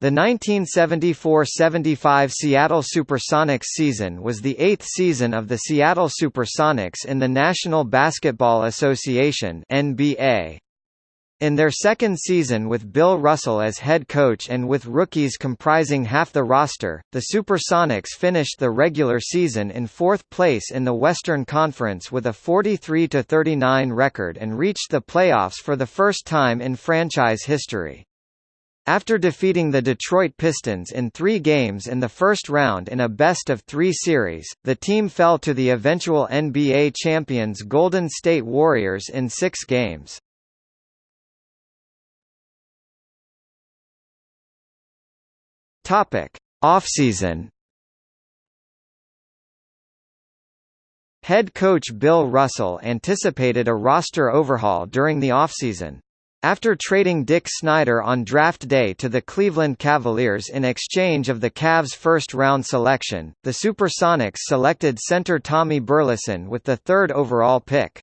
The 1974–75 Seattle Supersonics season was the eighth season of the Seattle Supersonics in the National Basketball Association NBA. In their second season with Bill Russell as head coach and with rookies comprising half the roster, the Supersonics finished the regular season in fourth place in the Western Conference with a 43–39 record and reached the playoffs for the first time in franchise history. After defeating the Detroit Pistons in three games in the first round in a best-of-three series, the team fell to the eventual NBA champions Golden State Warriors in six games. Offseason Head coach Bill Russell anticipated a roster overhaul during the offseason, after trading Dick Snyder on draft day to the Cleveland Cavaliers in exchange of the Cavs' first-round selection, the Supersonics selected center Tommy Burleson with the third overall pick.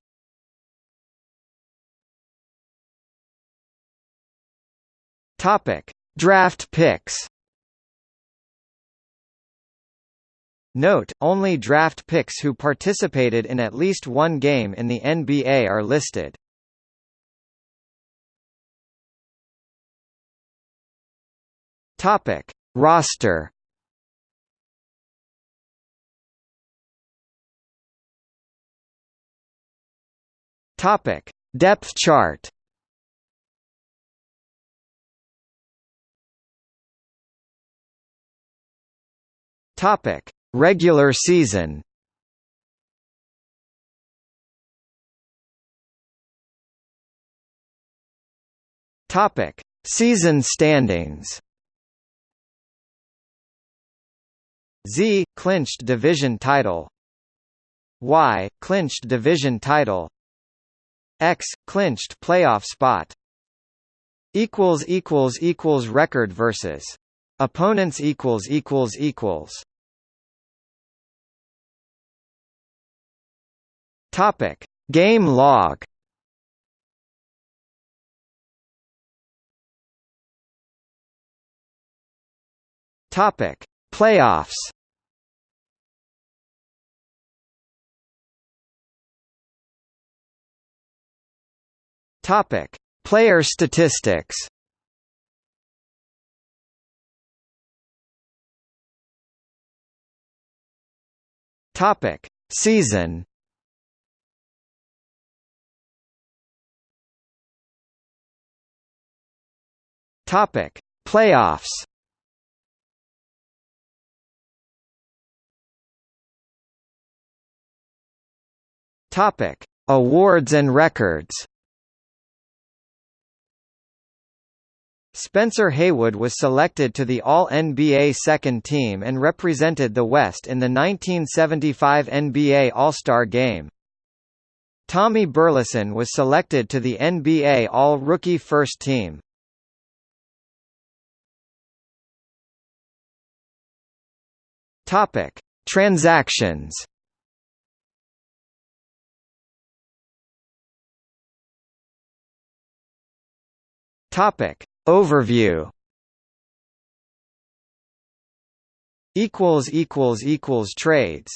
Draft picks. Note, only draft picks who participated in at least one game in the NBA are listed. Topic: Roster. Topic: Depth chart. Topic: Regular season. Topic: Season standings. Z clinched division title. Y clinched division title. X clinched playoff spot. Equals equals equals record versus opponents equals equals equals. Topic Game log. Topic Playoffs Topic: Player statistics. Topic: Season. Topic: Playoffs. Topic: Awards and records. Spencer Haywood was selected to the All-NBA second team and represented the West in the 1975 NBA All-Star Game. Tommy Burleson was selected to the NBA All-Rookie First Team. Topic: Transactions. Topic: Overview. Equals equals equals trades